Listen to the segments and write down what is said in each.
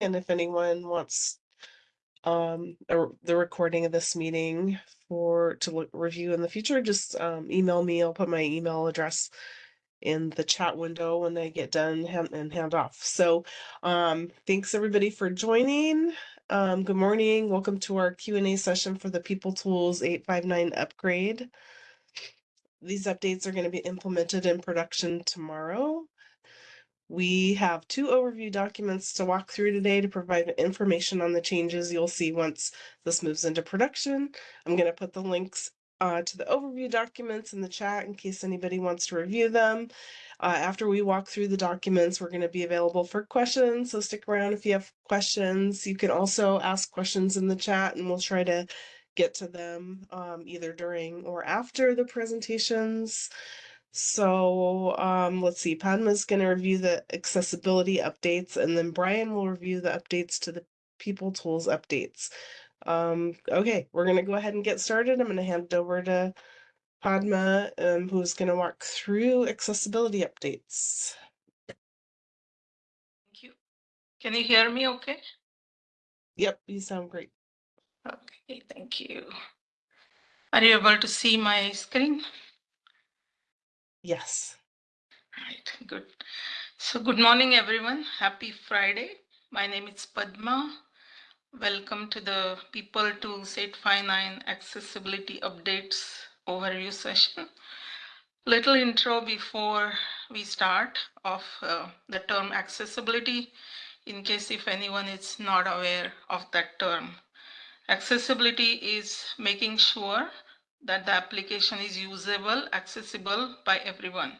And if anyone wants um, a, the recording of this meeting for to look, review in the future, just um, email me. I'll put my email address in the chat window when I get done hand, and hand off. So um, thanks everybody for joining. Um, good morning. Welcome to our Q&A session for the People Tools 859 upgrade. These updates are going to be implemented in production tomorrow. We have two overview documents to walk through today to provide information on the changes you'll see once this moves into production. I'm going to put the links uh, to the overview documents in the chat in case anybody wants to review them. Uh, after we walk through the documents, we're going to be available for questions. So stick around if you have questions. You can also ask questions in the chat and we'll try to get to them um, either during or after the presentations. So um, let's see, Padma's going to review the accessibility updates, and then Brian will review the updates to the People Tools updates. Um, okay, we're going to go ahead and get started. I'm going to hand it over to Padma, um, who's going to walk through accessibility updates. Thank you. Can you hear me okay? Yep, you sound great. Okay, thank you. Are you able to see my screen? Yes. Right, good. So good morning, everyone. Happy Friday. My name is Padma. Welcome to the People Tools 859 Accessibility Updates overview session. Little intro before we start of uh, the term accessibility in case if anyone is not aware of that term. Accessibility is making sure that the application is usable, accessible by everyone.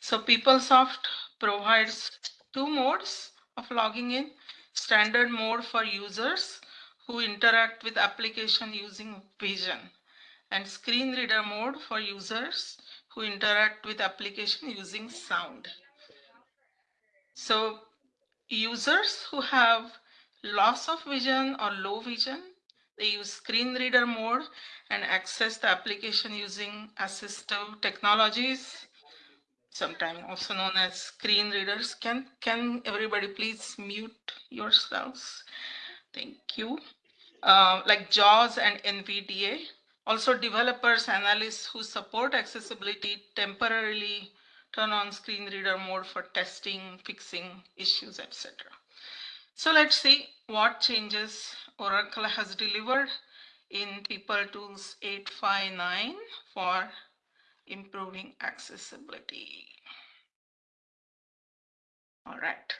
So PeopleSoft provides two modes of logging in. Standard mode for users who interact with application using vision and screen reader mode for users who interact with application using sound. So users who have loss of vision or low vision, they use screen reader mode and access the application using assistive technologies, sometimes also known as screen readers. Can, can everybody please mute yourselves? Thank you. Uh, like JAWS and NVDA. Also developers, analysts who support accessibility temporarily turn on screen reader mode for testing, fixing issues, etc. So let's see what changes Oracle has delivered in People Tools 859 for improving accessibility. All right.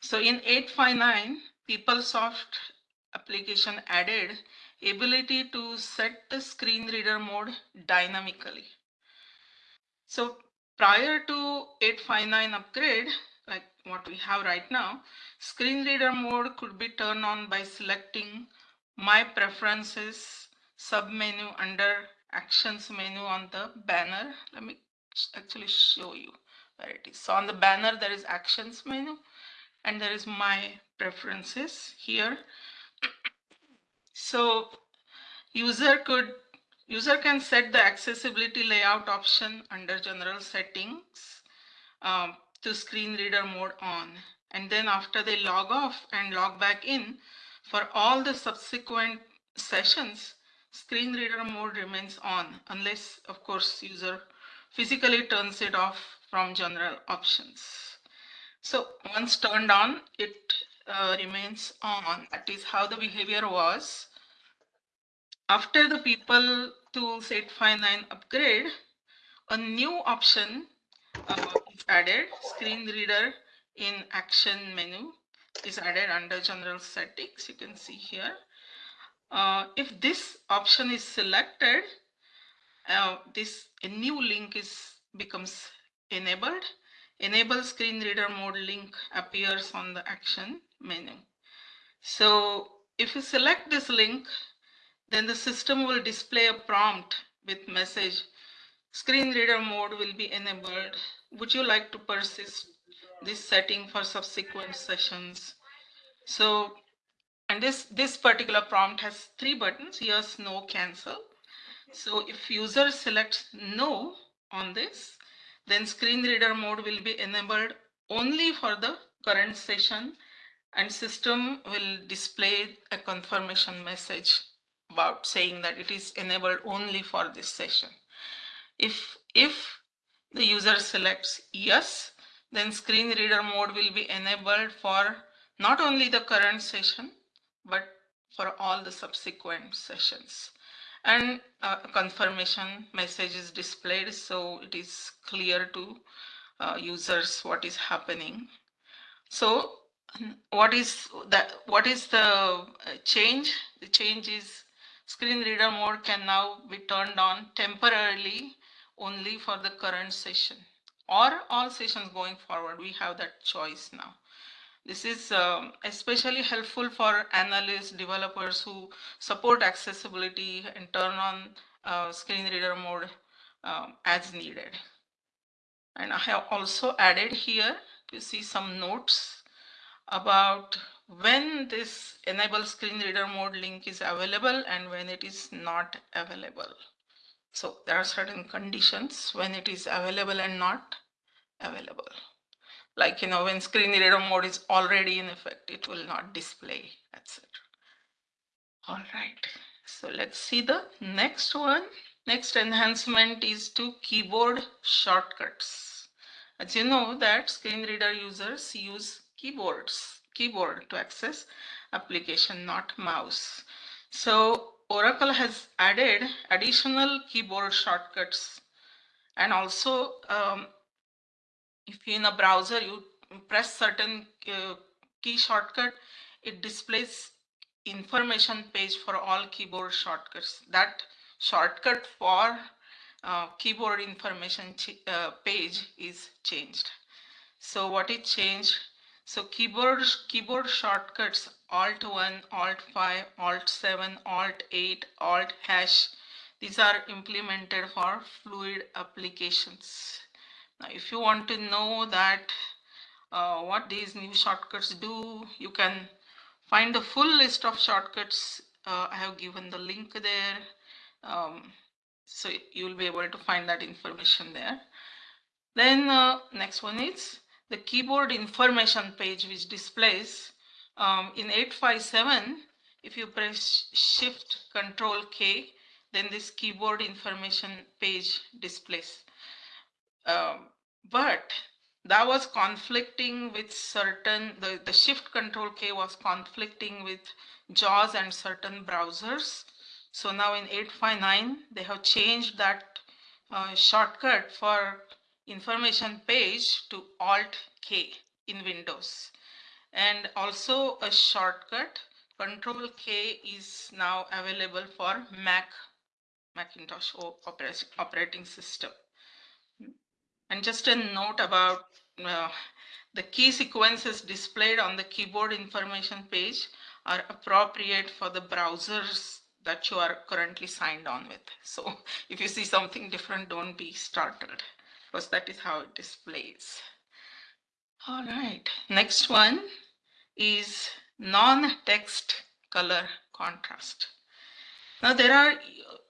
So in 859, PeopleSoft application added ability to set the screen reader mode dynamically. So prior to 859 upgrade, what we have right now, screen reader mode could be turned on by selecting my preferences submenu under actions menu on the banner. Let me actually show you where it is. So on the banner, there is actions menu and there is my preferences here. so user could user can set the accessibility layout option under general settings um, to screen reader mode on. And then after they log off and log back in, for all the subsequent sessions, screen reader mode remains on unless, of course, user physically turns it off from general options. So once turned on, it uh, remains on. That is how the behavior was. After the People Tools 859 upgrade, a new option uh, added, screen reader in action menu is added under general settings. You can see here. Uh, if this option is selected, uh, this a new link is becomes enabled. Enable screen reader mode link appears on the action menu. So if you select this link, then the system will display a prompt with message screen reader mode will be enabled. Would you like to persist this setting for subsequent sessions? So, and this, this particular prompt has three buttons, yes, no, cancel. So if user selects no on this, then screen reader mode will be enabled only for the current session and system will display a confirmation message about saying that it is enabled only for this session. If, if the user selects yes, then screen reader mode will be enabled for not only the current session, but for all the subsequent sessions. And a confirmation message is displayed so it is clear to uh, users what is happening. So what is that what is the uh, change the change is screen reader mode can now be turned on temporarily only for the current session. Or all sessions going forward we have that choice now. This is um, especially helpful for analysts developers who support accessibility and turn on uh, screen reader mode um, as needed. And i have also added here to see some notes about when this enable screen reader mode link is available and when it is not available. So there are certain conditions when it is available and not available. Like, you know, when screen reader mode is already in effect, it will not display, etc. All right, so let's see the next one. Next enhancement is to keyboard shortcuts. As you know that screen reader users use keyboards, keyboard to access application, not mouse. So Oracle has added additional keyboard shortcuts and also um, if in a browser you press certain uh, key shortcut, it displays information page for all keyboard shortcuts. That shortcut for uh, keyboard information uh, page is changed. So what is changed? So keyboard, keyboard shortcuts Alt 1, Alt 5, Alt 7, Alt 8, Alt hash. These are implemented for fluid applications. Now, if you want to know that uh, what these new shortcuts do, you can find the full list of shortcuts. Uh, I have given the link there. Um, so you will be able to find that information there. Then uh, next one is the keyboard information page which displays um, in 857 if you press shift control K then this keyboard information page displays um, but that was conflicting with certain the, the shift control K was conflicting with JAWS and certain browsers so now in 859 they have changed that uh, shortcut for information page to Alt K in Windows. And also a shortcut Control K is now available for Mac Macintosh operating system. And just a note about uh, the key sequences displayed on the keyboard information page are appropriate for the browsers that you are currently signed on with. So if you see something different, don't be startled because that is how it displays. All right, next one is non-text color contrast. Now there are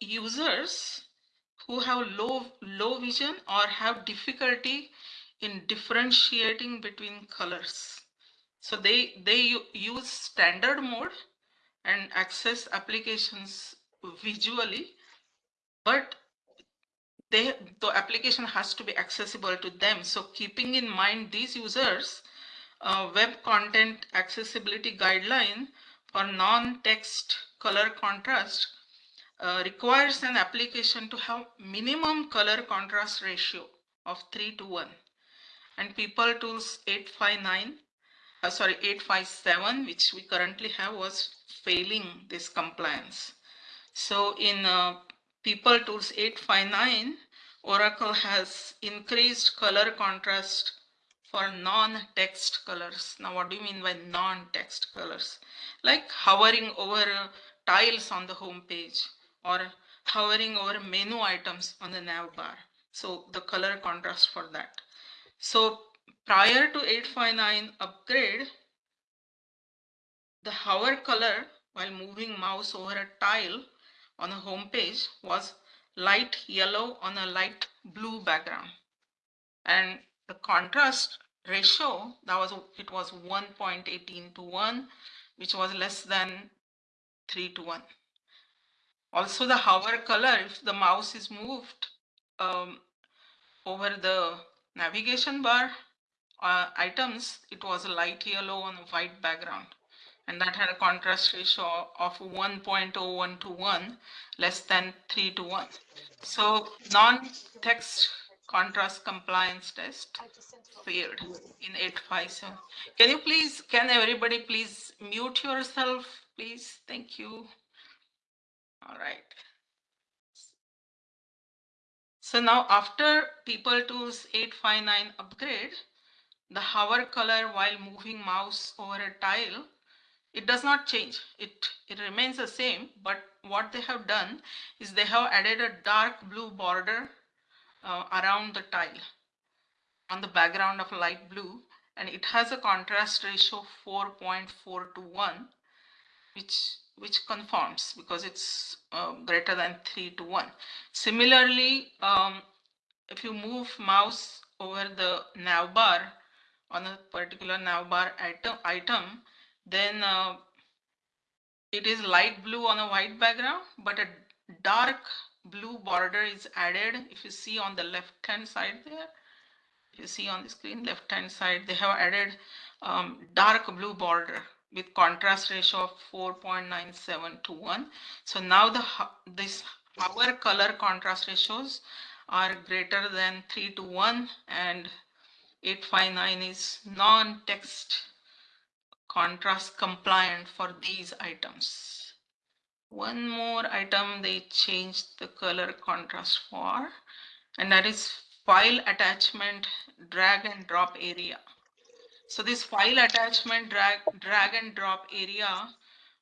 users who have low, low vision or have difficulty in differentiating between colors. So they, they use standard mode and access applications visually, but they the application has to be accessible to them so keeping in mind these users uh, web content accessibility guideline for non-text color contrast uh, requires an application to have minimum color contrast ratio of 3 to 1 and people tools 859 uh, sorry 857 which we currently have was failing this compliance. So in uh, People Tools 859, Oracle has increased color contrast for non-text colors. Now, what do you mean by non-text colors? Like hovering over tiles on the home page or hovering over menu items on the nav bar. So the color contrast for that. So prior to 859 upgrade, the hover color while moving mouse over a tile on a home page was light yellow on a light blue background. And the contrast ratio, that was it was 1.18 to 1, which was less than 3 to 1. Also the hover color, if the mouse is moved um, over the navigation bar uh, items, it was a light yellow on a white background. And that had a contrast ratio of 1.01 to 1, less than 3 to 1. So non-text contrast compliance test failed in 857. Can you please, can everybody please mute yourself, please? Thank you. All right. So now after People Tools 859 upgrade, the hover color while moving mouse over a tile, it does not change. It, it remains the same, but what they have done is they have added a dark blue border uh, around the tile on the background of light blue and it has a contrast ratio 4.4 to 1 which which conforms because it's uh, greater than 3 to 1 similarly um, if you move mouse over the nav bar on a particular nav bar item, item then uh, it is light blue on a white background but a dark blue border is added. If you see on the left hand side there you see on the screen left hand side they have added um, dark blue border with contrast ratio of 4.97 to 1 so now the this our color contrast ratios are greater than 3 to 1 and 859 is non-text contrast compliant for these items one more item they changed the color contrast for and that is file attachment drag and drop area. So this file attachment drag, drag and drop area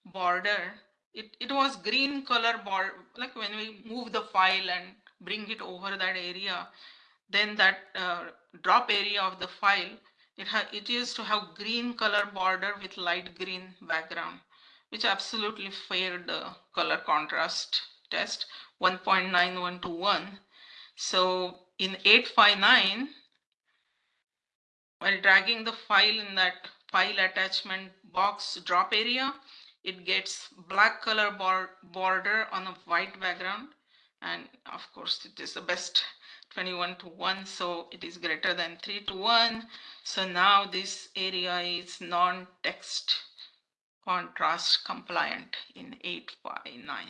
border, it, it was green color border, like when we move the file and bring it over that area, then that uh, drop area of the file, it, it used to have green color border with light green background, which absolutely failed the color contrast test 1.91 to 1. So in 859, while dragging the file in that file attachment box drop area, it gets black color border on a white background. And of course, it is the best 21 to 1, so it is greater than 3 to 1. So now this area is non-text contrast compliant in 859.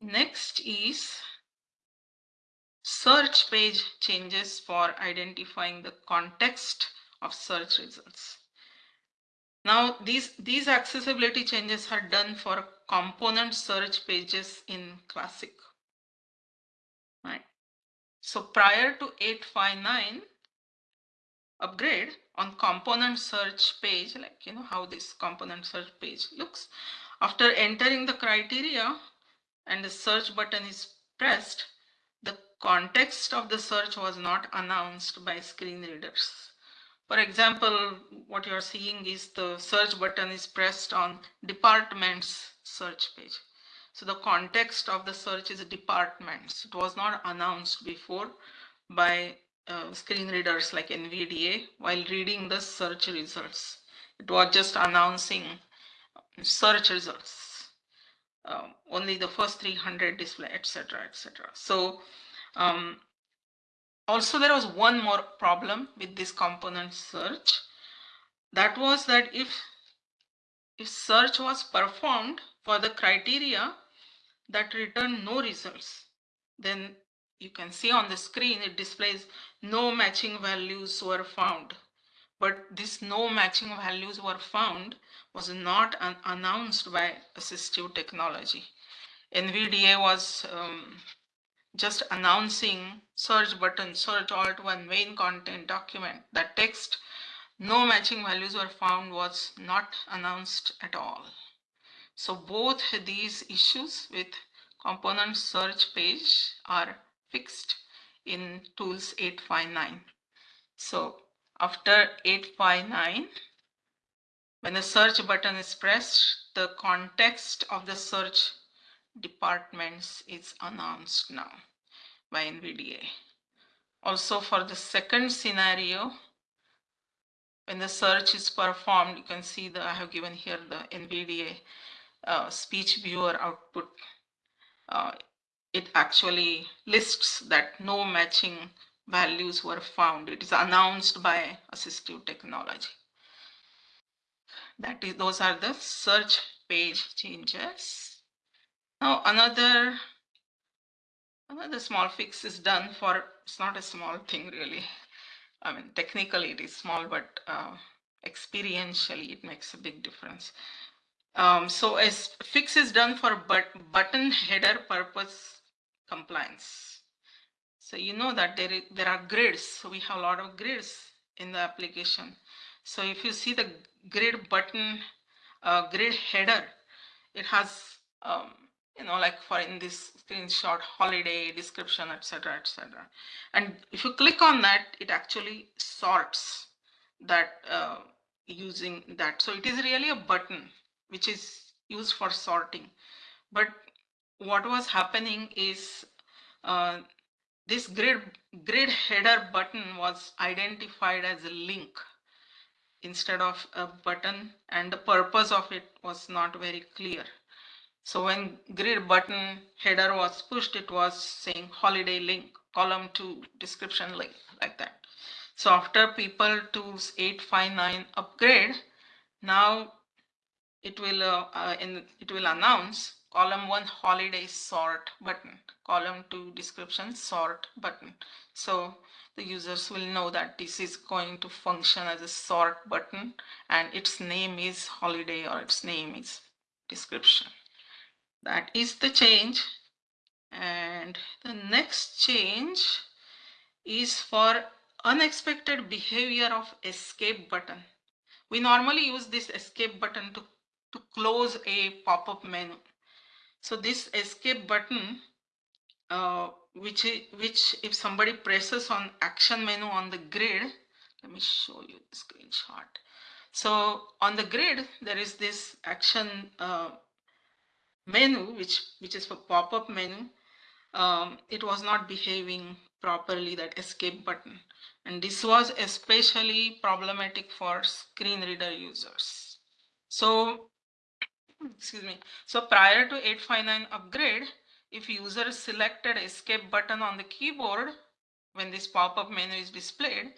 Next is search page changes for identifying the context of search results. Now, these, these accessibility changes are done for component search pages in Classic. Right. So prior to 859 upgrade on component search page, like you know how this component search page looks, after entering the criteria and the search button is pressed, the context of the search was not announced by screen readers. For example, what you're seeing is the search button is pressed on departments search page. So the context of the search is departments. It was not announced before by uh, screen readers like NVDA while reading the search results. It was just announcing search results um, only the first 300 display, etc., etc. So um, also there was one more problem with this component search. That was that if if search was performed for the criteria that return no results, then you can see on the screen it displays no matching values were found. But this no matching values were found was not announced by assistive technology. NVDA was um, just announcing search button, search alt one main content document. That text, no matching values were found was not announced at all. So both these issues with component search page are fixed in tools 859. So after 859, when the search button is pressed, the context of the search departments is announced now by NVDA. Also for the second scenario, when the search is performed, you can see that I have given here the NVDA uh, speech viewer output. Uh, it actually lists that no matching values were found. It is announced by assistive technology. That is, those are the search page changes. Now another another small fix is done for. It's not a small thing really. I mean, technically it is small, but uh, experientially it makes a big difference. Um, so a fix is done for but button header purpose compliance. So you know that there, there are grids. So we have a lot of grids in the application. So if you see the grid button, uh, grid header, it has, um, you know, like for in this screenshot, holiday, description, etc., etc. And if you click on that, it actually sorts that uh, using that. So it is really a button which is used for sorting. But what was happening is uh, this grid, grid header button was identified as a link instead of a button and the purpose of it was not very clear. So when grid button header was pushed, it was saying holiday link, column two, description link, like that. So after people tools 859 upgrade, now it will uh, uh, in it will announce column one holiday sort button, column two description sort button. So the users will know that this is going to function as a sort button and its name is holiday or its name is description. That is the change. And the next change is for unexpected behavior of escape button. We normally use this escape button to, to close a pop-up menu. So this escape button, uh, which, which if somebody presses on action menu on the grid, let me show you the screenshot. So on the grid, there is this action uh, menu, which, which is for pop-up menu, um, it was not behaving properly, that escape button. And this was especially problematic for screen reader users. So, excuse me. So prior to 859 upgrade, if user selected escape button on the keyboard, when this pop-up menu is displayed,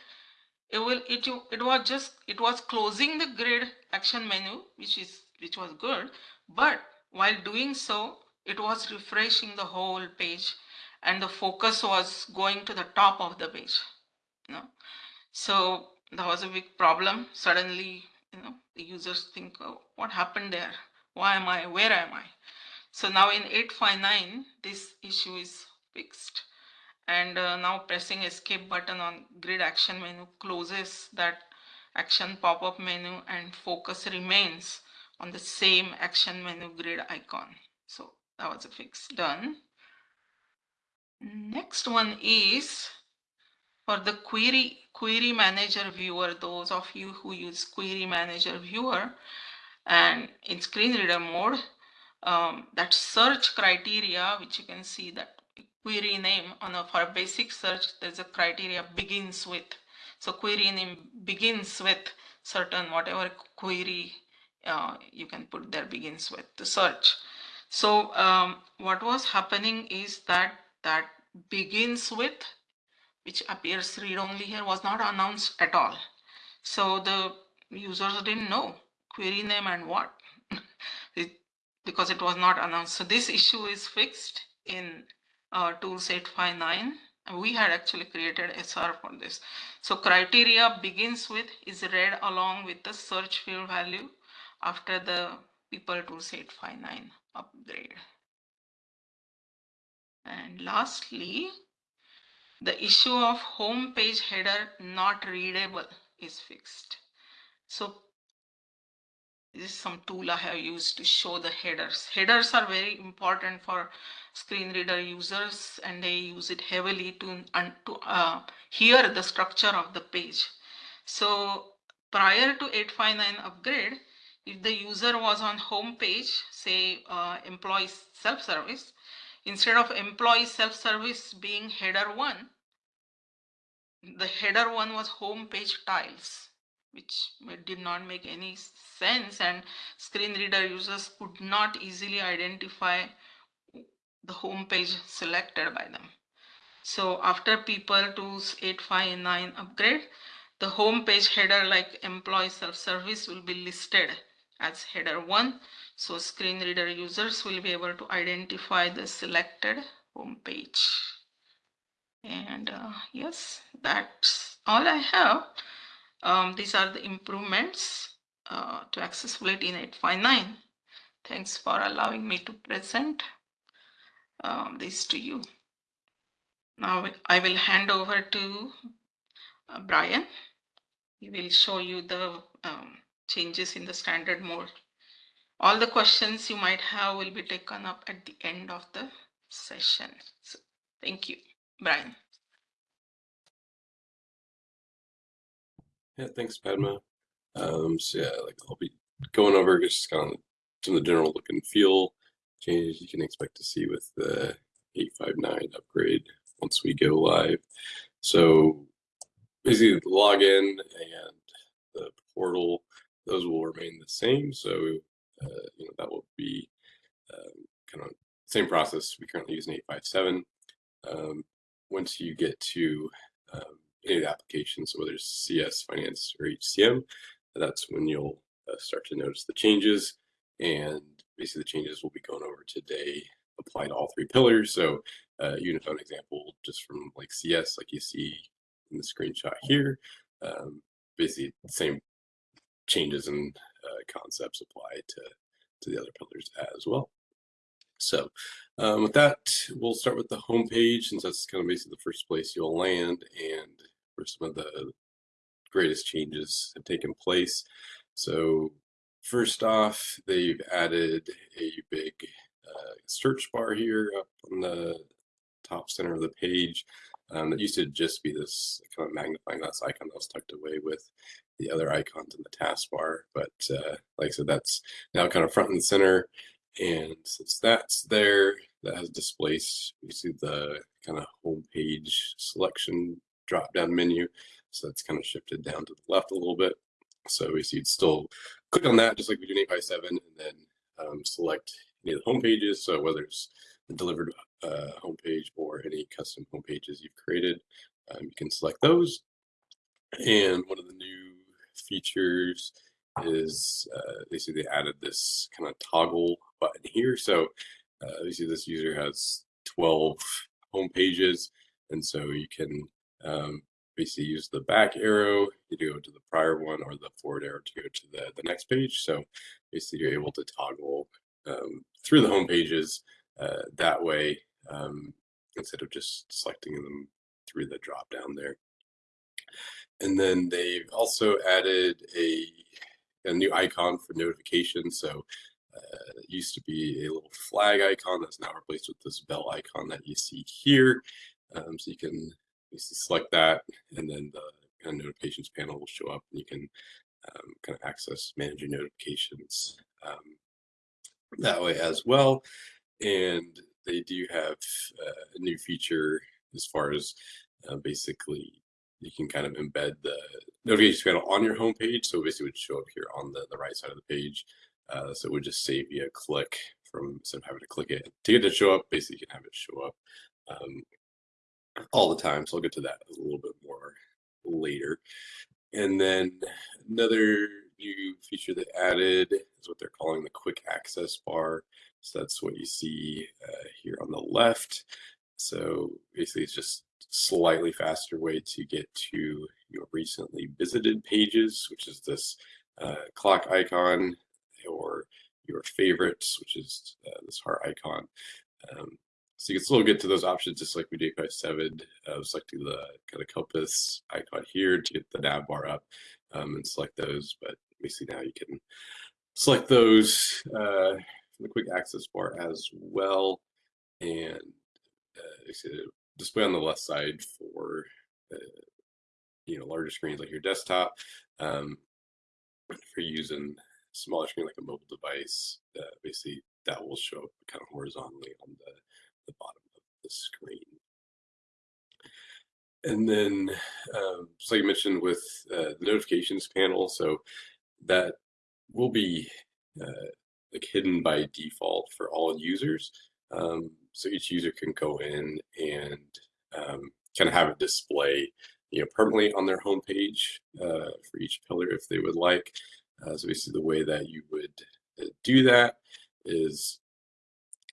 it will it it was just it was closing the grid action menu which is which was good but while doing so, it was refreshing the whole page and the focus was going to the top of the page. You know? So that was a big problem. Suddenly, you know, the users think, oh, what happened there? Why am I? Where am I? So now in 859, this issue is fixed. And uh, now pressing escape button on grid action menu closes that action pop-up menu and focus remains on the same action menu grid icon. So that was a fix done. Next one is for the query query manager viewer, those of you who use query manager viewer and in screen reader mode, um, that search criteria, which you can see that query name on a, for basic search, there's a criteria begins with. So query name begins with certain whatever query uh, you can put there begins with the search. So um, what was happening is that that begins with, which appears read-only here, was not announced at all. So the users didn't know query name and what, it, because it was not announced. So this issue is fixed in uh, Tools 859. We had actually created SR for this. So criteria begins with is read along with the search field value after the people tools 859 upgrade. And lastly, the issue of home page header not readable is fixed. So this is some tool I have used to show the headers. Headers are very important for screen reader users and they use it heavily to, to uh, hear the structure of the page. So prior to 859 upgrade, if the user was on home page, say uh, employee self-service, instead of employee self-service being header one, the header one was home page tiles. Which did not make any sense and screen reader users could not easily identify the home page selected by them. So after people to 859 upgrade, the home page header like employee self-service will be listed as header 1. So screen reader users will be able to identify the selected home page. And uh, yes, that's all I have. Um, these are the improvements uh, to accessibility in 859. Thanks for allowing me to present um, this to you. Now I will hand over to uh, Brian. He will show you the um, changes in the standard mode. All the questions you might have will be taken up at the end of the session. So, thank you, Brian. Yeah, thanks, Padma. Um, so yeah, like I'll be going over just kind of some of the general look and feel changes you can expect to see with the 859 upgrade once we go live. So basically the login and the portal, those will remain the same. So, uh, you know, that will be um, kind of same process we currently use in 857. Um, once you get to um, any applications, whether it's CS, Finance, or HCM, that's when you'll uh, start to notice the changes. And basically, the changes we'll be going over today apply to all three pillars. So, uh, Unifone example, just from like CS, like you see in the screenshot here, um, basically same changes and uh, concepts apply to to the other pillars as well. So um, with that, we'll start with the home page since that's kind of basically the first place you'll land and where some of the greatest changes have taken place. So first off, they've added a big uh, search bar here up on the top center of the page. Um, that used to just be this kind of magnifying glass icon that was tucked away with the other icons in the taskbar. But uh, like I said, that's now kind of front and center. And since that's there, that has displaced, you see the kind of home page selection drop down menu. So that's kind of shifted down to the left a little bit. So we see you'd still click on that just like we do in 857 and then um, select any of the home pages. So whether it's the delivered uh, homepage or any custom home pages you've created, um, you can select those. And one of the new features is uh, basically they added this kind of toggle button here. So uh, you see this user has 12 home pages. And so you can um, basically use the back arrow to go to the prior one or the forward arrow to go to the, the next page. So basically you're able to toggle um, through the home pages uh, that way um, instead of just selecting them through the drop down there. And then they've also added a, a new icon for notifications. So uh, it used to be a little flag icon that's now replaced with this bell icon that you see here. Um, so you can select that and then the kind of notifications panel will show up and you can um, kind of access manage your notifications um, that way as well. And they do have uh, a new feature as far as uh, basically you can kind of embed the notifications panel on your homepage. So basically it would show up here on the, the right side of the page. Uh, so it would just save you a click from instead of having to click it to get it to show up. Basically, you can have it show up um, all the time. So I'll get to that a little bit more later. And then another new feature they added is what they're calling the quick access bar. So that's what you see uh, here on the left. So basically it's just slightly faster way to get to your recently visited pages, which is this uh, clock icon or your favorites, which is uh, this heart icon. Um, so you can still get to those options just like we did by seven, uh, selecting the kind of compass icon here to get the nav bar up um, and select those. But basically now you can select those uh, from the quick access bar as well. And uh, see display on the left side for uh, you know larger screens like your desktop. Um, for using smaller screen like a mobile device, uh, basically that will show up kind of horizontally on the, the bottom of the screen. And then, um, so like I mentioned with uh, the notifications panel, so that will be uh, like hidden by default for all users. Um, so each user can go in and um, kind of have it display, you know, permanently on their homepage uh, for each pillar if they would like. Uh, so basically, the way that you would uh, do that is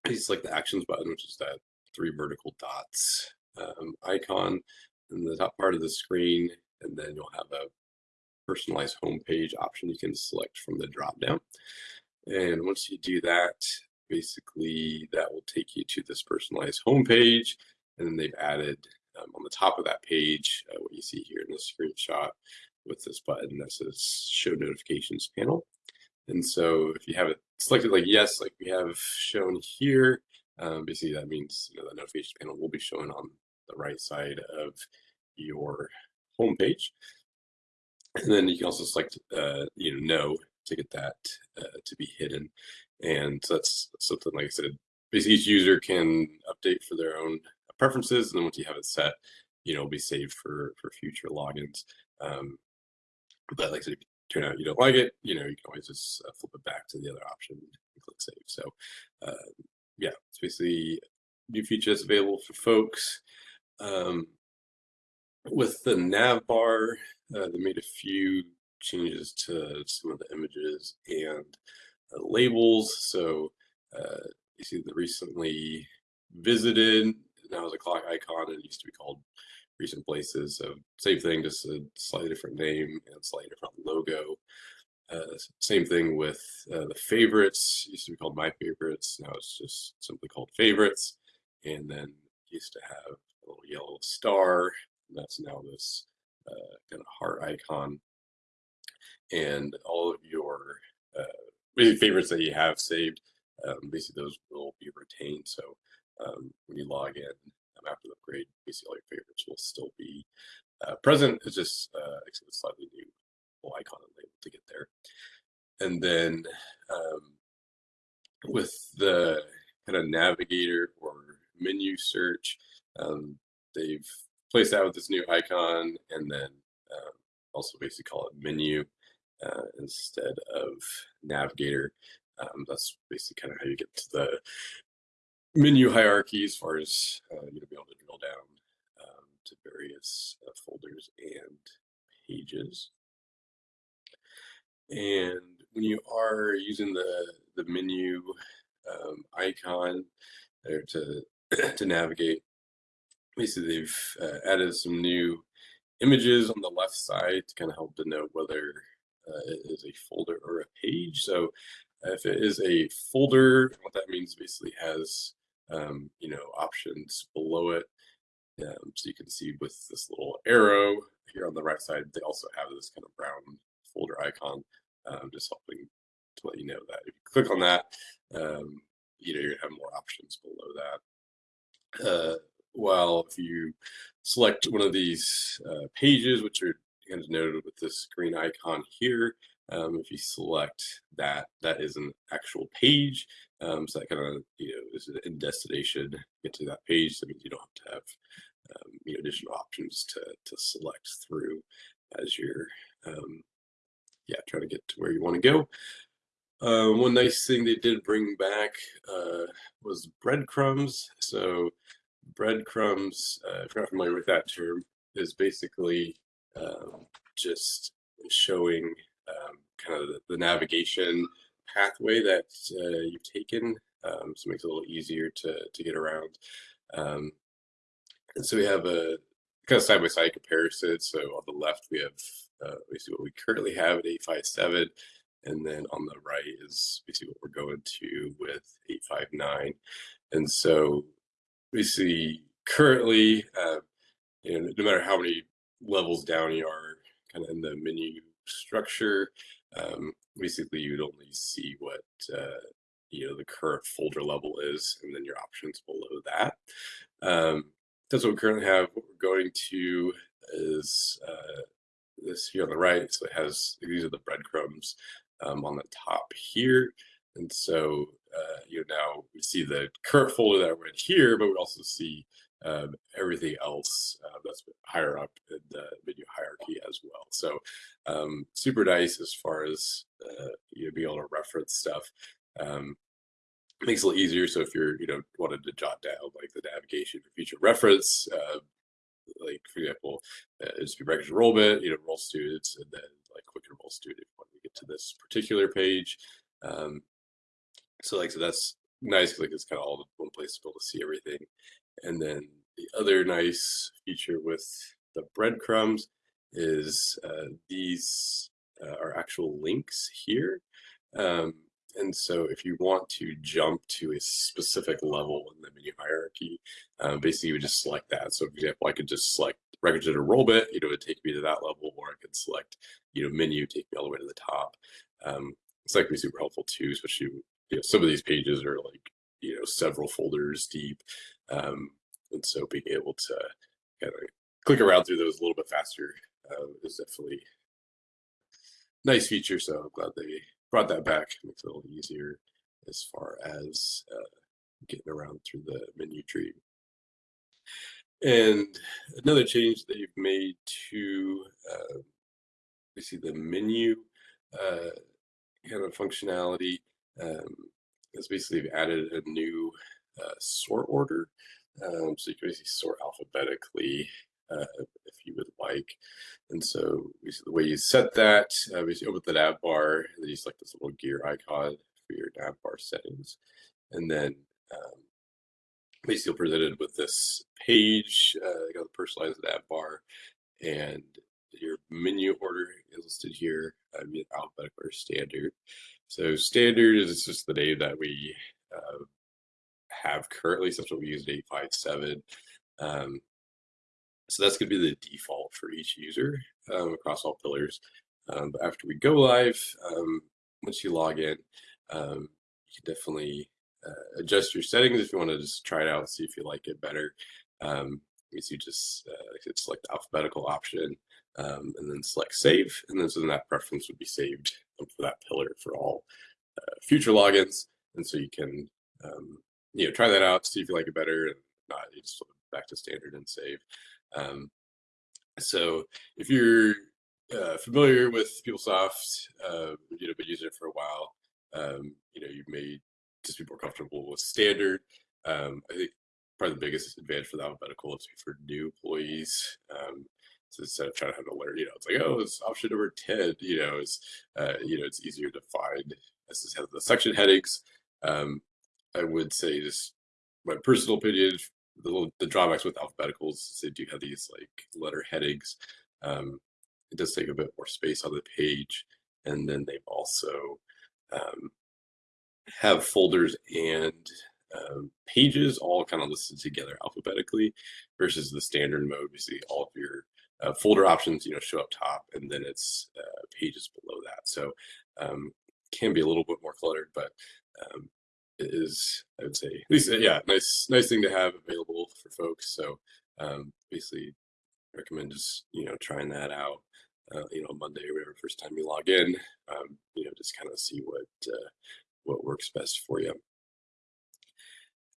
you select the actions button, which is that three vertical dots um, icon in the top part of the screen, and then you'll have a personalized homepage option you can select from the drop down. And once you do that, basically that will take you to this personalized homepage. And then they've added um, on the top of that page, uh, what you see here in the screenshot with this button that says show notifications panel. And so if you have it selected like yes, like we have shown here, um, basically that means you know, the notification panel will be shown on the right side of your homepage. And then you can also select, uh, you know, no to get that uh, to be hidden. And so that's something, like I said, basically each user can update for their own preferences. And then once you have it set, you know, it'll be saved for, for future logins. Um, but like I said, turn out you don't like it, you know, you can always just uh, flip it back to the other option and click save. So uh, yeah, it's basically new features available for folks. Um, with the nav bar, uh, they made a few changes to some of the images and uh, labels. So uh, you see the recently visited now is a clock icon. It used to be called recent places. So same thing, just a slightly different name and slightly different logo. Uh, same thing with uh, the favorites. Used to be called my favorites. Now it's just simply called favorites. And then used to have a little yellow star. that's now this uh, kind of heart icon. And all of your uh, favorites that you have saved, um, basically those will be retained. So um, when you log in after the upgrade, basically all your favorites will still be uh, present. It's just uh, a slightly new icon and label to get there. And then um, with the kind of navigator or menu search, um, they've placed that with this new icon and then um, also basically call it menu uh, instead of navigator. Um, that's basically kind of how you get to the menu hierarchy as far as uh, you know, be able to drill down um, to various uh, folders and pages. And when you are using the the menu um, icon there to to navigate, basically they've uh, added some new images on the left side to kind of help denote whether uh, it is a folder or a page. So if it is a folder, what that means basically has um, you know options below it. Um, so you can see with this little arrow here on the right side, they also have this kind of brown folder icon, um, just helping to let you know that if you click on that, um, you know, gonna have more options below that. Uh, while if you select one of these uh, pages, which are kind of noted with this green icon here, um, if you select that, that is an actual page. Um, so that kind of, you know, is in destination, get to that page. That means you don't have to have, um, you know, additional options to, to select through as you're, um, yeah, trying to get to where you want to go. Uh, one nice thing they did bring back uh, was breadcrumbs. So breadcrumbs, uh, if you're not familiar with that term, is basically um, just showing um, kind of the, the, navigation pathway that uh, you've taken. Um, so it makes it a little easier to, to get around. Um, and so we have a kind of side-by-side comparison. So on the left, we have uh, basically what we currently have at 857. And then on the right is basically what we're going to with 859. And so basically currently, uh, you know, no matter how many levels down you are kind of in the menu structure, um, basically you'd only see what uh, you know the current folder level is, and then your options below that. Um, that's what we currently have. What we're going to is uh, this here on the right. So it has these are the breadcrumbs um, on the top here, and so uh, you know now we see the current folder that we're in here, but we also see um, everything else uh, that's higher up in the menu hierarchy as well. So um, super nice as far as uh, you know, be able to reference stuff. Um, makes it a little easier. So if you're, you know, wanted to jot down like the navigation for future reference, uh, like for example, uh, just be records enrollment, you know, enroll students, and then like quick enroll student when we get to this particular page. Um, so like, so that's nice. Like it's kind of all in one place to be able to see everything. And then the other nice feature with the breadcrumbs is uh, these uh, are actual links here. Um, and so if you want to jump to a specific level in the menu hierarchy, um, basically you would just select that. So for example, I could just select records and enrollment, you know, it would take me to that level, or I could select, you know, menu, take me all the way to the top. Um, it's like be super helpful too, especially, you know, some of these pages are like, you know, several folders deep. Um, and so being able to kind of click around through those a little bit faster uh, is definitely nice feature. So I'm glad they brought that back. Makes it a little easier as far as uh, getting around through the menu tree. And another change that you've made to uh, we see the menu uh, kind of functionality um, is basically they've added a new sort order. Um, so you can basically sort alphabetically uh, if you would like. And so the way you set that, uh, we open the nav bar, and then you select this little gear icon for your nav bar settings. And then um, basically presented with this page, uh, you got the personalized nav bar, and your menu order is listed here, uh, alphabetical or standard. So standard is just the name that we uh, have currently, that's what we use in 857. Um, so that's going to be the default for each user um, across all pillars. Um, but after we go live, um, once you log in, um, you can definitely uh, adjust your settings if you want to just try it out, see if you like it better. Um, you see just uh, select the alphabetical option um, and then select save. And then so then that preference would be saved for that pillar for all uh, future logins. And so you can, um, you know, try that out, see if you like it better and not, you just flip back to standard and save. Um, so if you're uh, familiar with PeopleSoft, uh, you know, been using it for a while, um, you know, you may just be more comfortable with standard. Um, I think probably the biggest advantage for the alphabetical is for new employees. Um, so instead of trying to have to learn, you know, it's like, oh, it's option number 10, you know, it's, uh, you know, it's easier to find. This has the section headings. Um, I would say just my personal opinion, the the drawbacks with alphabeticals is they do have these like letter headings. Um, it does take a bit more space on the page. And then they've also um, have folders and um, pages all kind of listed together alphabetically versus the standard mode. Basically, all of your uh, folder options, you know, show up top, and then it's uh, pages below that. So um, can be a little bit more cluttered, but um, is, I would say, at least, uh, yeah, nice, nice thing to have available for folks. So um, basically, recommend just you know trying that out. Uh, you know, Monday or whatever, first time you log in, um, you know, just kind of see what uh, what works best for you.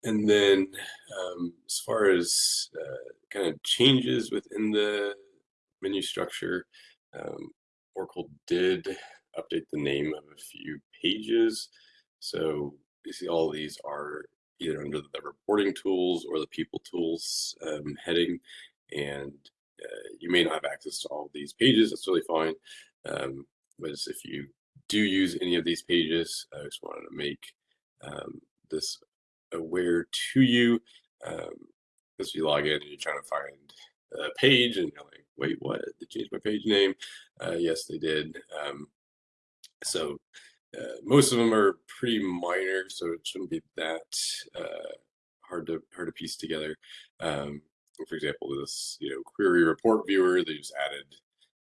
And then um, as far as uh, kind of changes within the menu structure, um, Oracle did update the name of a few pages. So you see all these are either under the reporting tools or the PeopleTools um, heading. And uh, you may not have access to all these pages. That's really fine. Um, but if you do use any of these pages, I just wanted to make um, this aware to you. Um, as you log in and you're trying to find a page and you're like, wait, what? They changed my page name? Uh, yes, they did. Um, so uh, most of them are pretty minor, so it shouldn't be that uh, hard to hard to piece together. Um, for example, this you know query report viewer, they just added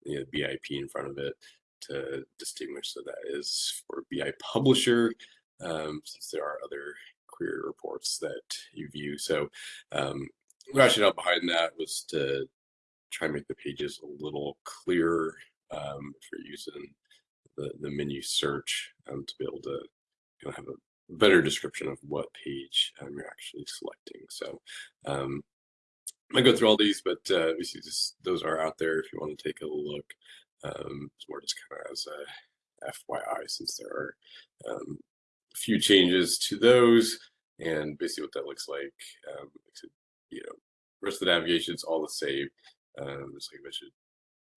you know, BIP in front of it to distinguish that that is for BI publisher, um, since there are other query reports that you view. So um, rationale behind that was to try and make the pages a little clearer um, for using the, the menu search um, to be able to have a better description of what page um, you're actually selecting. So um, I go through all these, but uh, obviously those are out there if you want to take a look. Um, it's more just kind of as a FYI, since there are um, a few changes to those, and basically what that looks like. Um, you know, rest of the navigation is all the same. Um, just like I mentioned,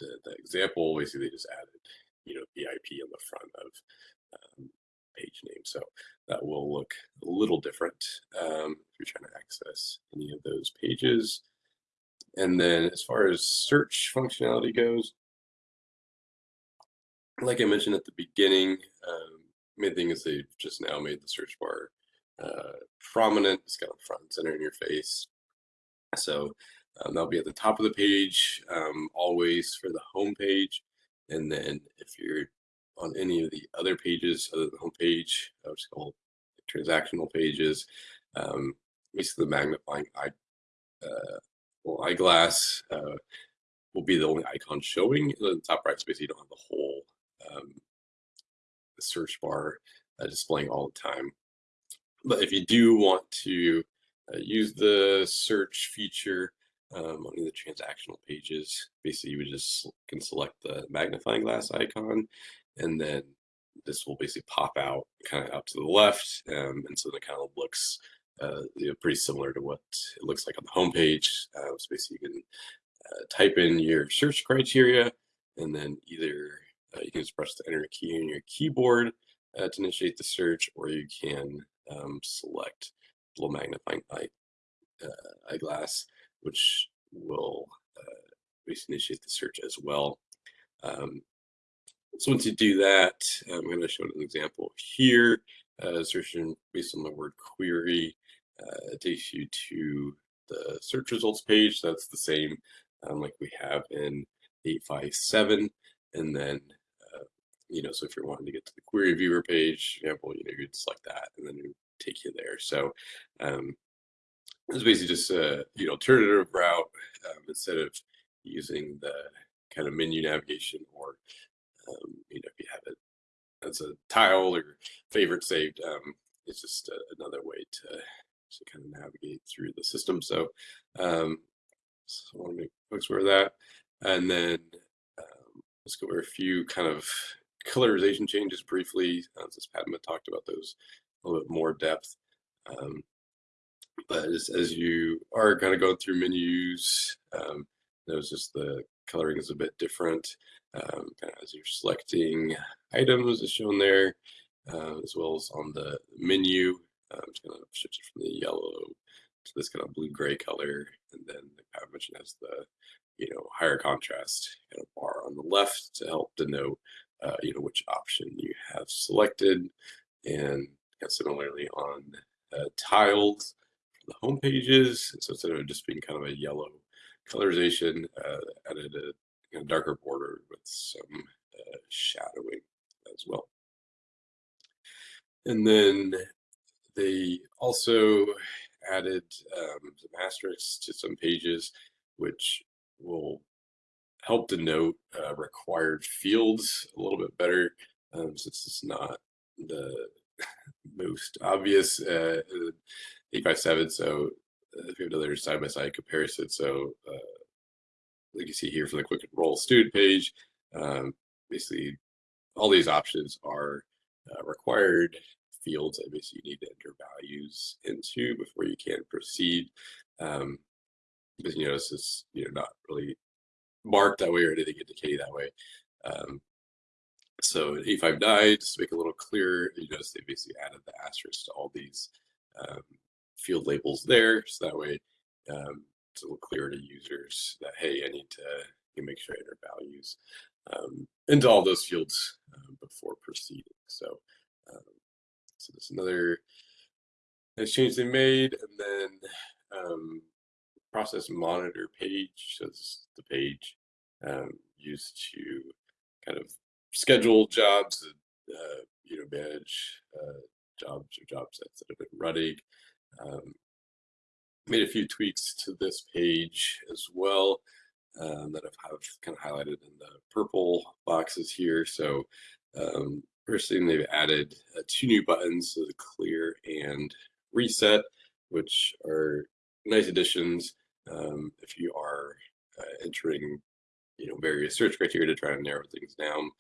the, the example, basically they just added, you know, BIP on the front of um, page name. So that will look a little different um, if you're trying to access any of those pages. And then as far as search functionality goes, like I mentioned at the beginning, um, main thing is they've just now made the search bar uh, prominent. It's got a front and center in your face. So um, that'll be at the top of the page, um, always for the home page. And then if you're on any of the other pages other than the home page, which is called transactional pages, um, basically the magnifying eye, uh, well, eyeglass uh, will be the only icon showing. In The top right space, you don't have the whole um, search bar uh, displaying all the time. But if you do want to uh, use the search feature um, on the transactional pages, basically you would just can select the magnifying glass icon and then this will basically pop out kind of up to the left. Um, and so it kind of looks uh, you know, pretty similar to what it looks like on the homepage. Uh, so basically you can uh, type in your search criteria and then either uh, you can just press the enter key on your keyboard uh, to initiate the search, or you can um, select the little magnifying eye, uh, eyeglass, which will basically initiate the search as well. Um, so once you do that, I'm going to show an example here. Uh, searching based on the word query uh, takes you to the search results page. That's the same um, like we have in 857. And then, uh, you know, so if you're wanting to get to the query viewer page, example, you know, you'd select that and then it would take you there. So um, it's basically just a, you know, alternative route um, instead of using the kind of menu navigation or um, you know, if you have it as a tile or favorite saved, um, it's just a, another way to, to kind of navigate through the system. So, um, so I want to make folks aware of that. And then um, let's go over a few kind of colorization changes briefly, uh, since Padma talked about those a little bit more depth. Um, but as, as you are kind of going through menus, um, just the coloring is a bit different um, kind of as you're selecting items as shown there, uh, as well as on the menu. Um, it's going to shift it from the yellow to this kind of blue-gray color, and then I mentioned has the you know higher contrast kind of bar on the left to help denote uh, you know which option you have selected, and similarly on uh, the home pages. So instead of just being kind of a yellow colorization, uh, added a darker border with some uh, shadowing as well. And then they also added um, some asterisks to some pages, which will help denote uh, required fields a little bit better, um, since it's not the most obvious uh, 857. So uh, if you have another side-by-side comparison, so uh, like you see here for the quick enroll student page, um, basically all these options are uh, required fields that basically you need to enter values into before you can proceed. Um, because you notice it's you know not really marked that way or anything indicated that way. Um, so 859, just to make it a little clearer, you notice they basically added the asterisk to all these um, field labels there. So that way um, it's a little clearer to users that, hey, I need to make sure I enter values um, into all those fields um, before proceeding. So, um, so there's another nice change they made. And then um, process monitor page, so this is the page um, used to kind of schedule jobs, uh, you know, manage uh, jobs or job sets that have been running. Um, made a few tweaks to this page as well um, that I've have kind of highlighted in the purple boxes here. So um, first thing they've added uh, two new buttons, so the clear and reset, which are nice additions. um, if you are uh, entering, you know, various search criteria to try to narrow things down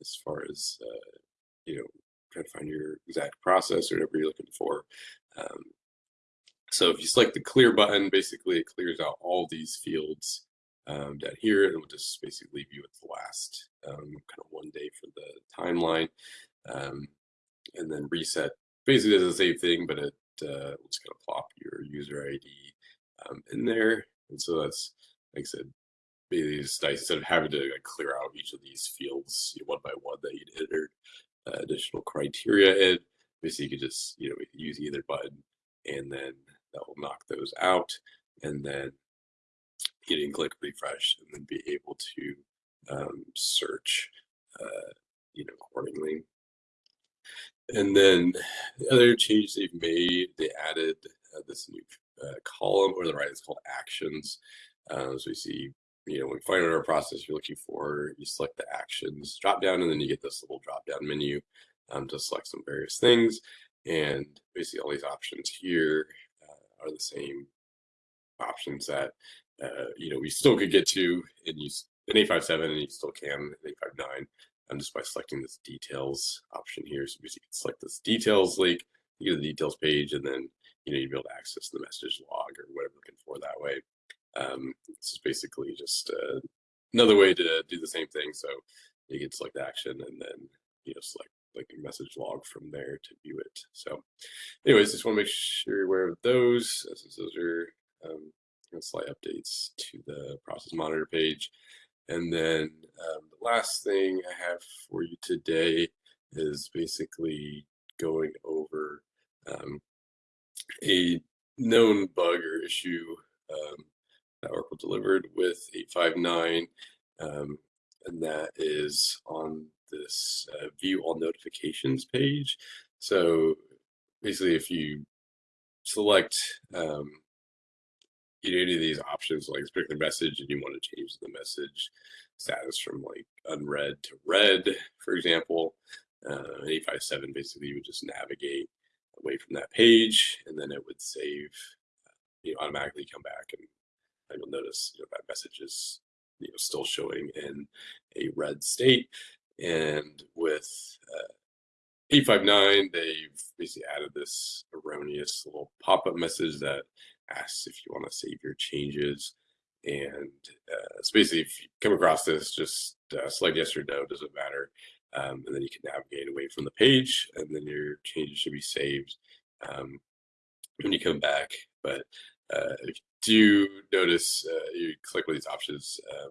as far as, uh, you know, trying to find your exact process or whatever you're looking for. Um, so if you select the clear button, basically it clears out all these fields um, down here and we'll just basically leave you with the last um, kind of one day for the timeline. Um, and then reset basically does the same thing, but it uh, it's going to plop your user ID um, in there. And so that's, like I said, basically nice instead of having to like, clear out each of these fields you know, one by one that you'd entered uh, additional criteria in. Basically, you could just you know use either button, and then that will knock those out, and then can click refresh, and then be able to um, search, uh, you know, accordingly. And then the other change they've made, they added uh, this new uh, column, or the right, it's called actions. Uh, so we see, you know, when find our process you're looking for, you select the actions drop down, and then you get this little drop down menu um, to select some various things. And basically, all these options here are the same options that uh, you know we still could get to in use in 857, and you still can in 859 um, just by selecting this details option here. So you can select this details link, you get the details page, and then you know you'd be able to access the message log or whatever looking for that way. Um, this is basically just uh, another way to do the same thing. So you can select action and then you know select like a message log from there to view it. So, anyways, just want to make sure you're aware of those those are um, slight updates to the process monitor page. And then um, the last thing I have for you today is basically going over um, a known bug or issue um, that Oracle delivered with 859, um, and that is on this uh, view all notifications page. So basically, if you select um, you know, any of these options like particular message and you want to change the message status from like unread to read, for example, uh, 857 basically you would just navigate away from that page and then it would save, you know, automatically come back and, and you'll notice you know, that message is you know still showing in a read state. And with uh, 859, they've basically added this erroneous little pop-up message that asks if you want to save your changes. And uh, so basically, if you come across this, just uh, select yes or no, doesn't matter. Um, and then you can navigate away from the page, and then your changes should be saved um, when you come back. But uh, if you do notice, uh, you click one of these options um,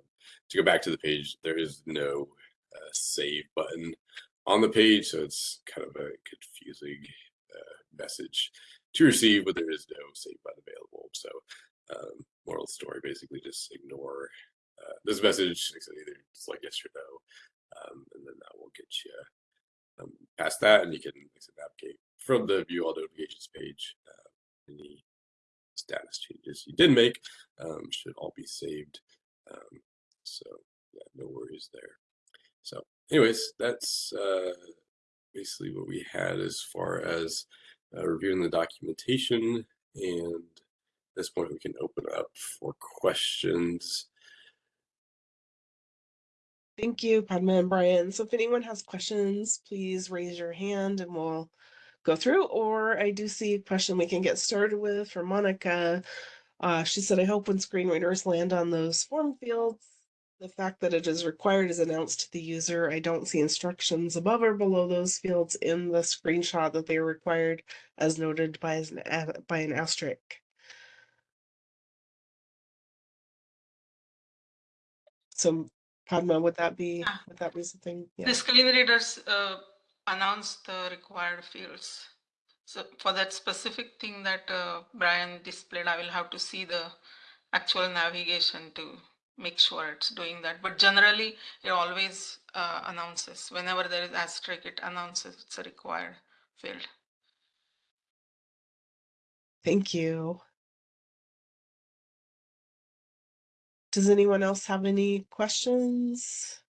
to go back to the page, there is no uh, save button on the page, so it's kind of a confusing uh, message to receive, but there is no save button available. So, um, moral story basically just ignore uh, this message. Either like yes or no, um, and then that will get you um, past that, and you can navigate from the view all notifications page. Any status changes you did make um, should all be saved. Um, so yeah, no worries there. So, anyways, that's uh, basically what we had as far as uh, reviewing the documentation. And at this point, we can open up for questions. Thank you, Padma and Brian. So if anyone has questions, please raise your hand and we'll go through. Or I do see a question we can get started with from Monica. Uh, she said, I hope when screen readers land on those form fields, the fact that it is required is announced to the user. I don't see instructions above or below those fields in the screenshot that they are required as noted by an, by an asterisk. So Padma, would that be, Yeah. would that be something? Yeah. The screen readers uh, announce the required fields. So for that specific thing that uh, Brian displayed, I will have to see the actual navigation to make sure it's doing that. But generally, it always uh, announces whenever there is asterisk, it announces it's a required field. Thank you. Does anyone else have any questions?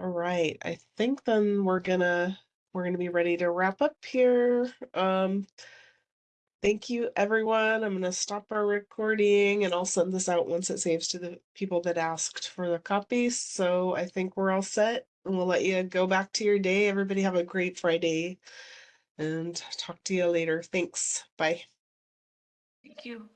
All right, I think then we're gonna we're gonna be ready to wrap up here. Um, thank you, everyone. I'm gonna stop our recording and I'll send this out once it saves to the people that asked for the copy. So I think we're all set, and we'll let you go back to your day. Everybody have a great Friday, and talk to you later. Thanks. Bye. Thank you.